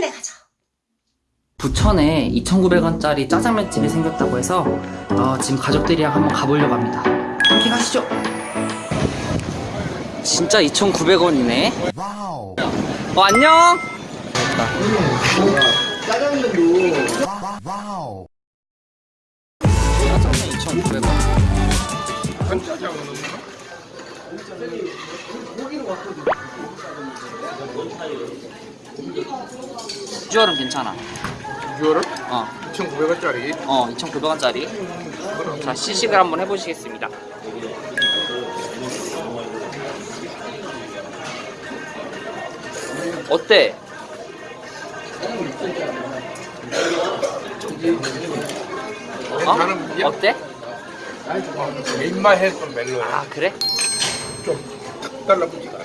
짜장면에 가자. 부천에 2,900원짜리 짜장면 집이 생겼다고 해서 어, 지금 가족들이랑 한번 가보려고 합니다. 함께 가시죠. 진짜 2,900원이네. wow. 어, 안녕. wow. 짜장면 2,900원. 비 주얼은 괜찮아. 비주얼은 어, 2,900원짜리 어, 2,900원짜리. 자, 시식을 한번 해보시겠습니다. 어때? 어? 어때? 내 입맛에 좀 멜로야 아, 그래? 좀탁 달라붙지가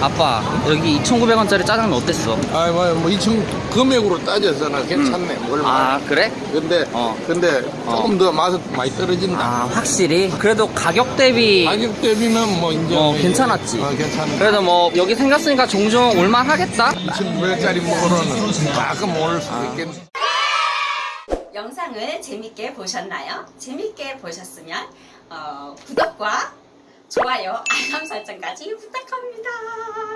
아 아빠, 여기 2,900원짜리 짜장면 어땠어? 아이 뭐 2천 금액으로 따져서는 괜찮네 뭘 아, 그래? 근데 어. 근데 어. 조금 더 맛은 많이 떨어진다 아, 확실히. 그래도 가격 대비 가격 대비는 뭐 이제 어, 괜찮았지. 어, 괜찮네 그래도 뭐 여기 생겼으니까 종종 올만 하겠다. 2,900원짜리 먹으러는 가끔 올 수도 아. 있겠네 영상을 재밌게 보셨나요? 재밌게 보셨으면 어, 구독과 좋아요, 알람 설정까지 부탁합니다.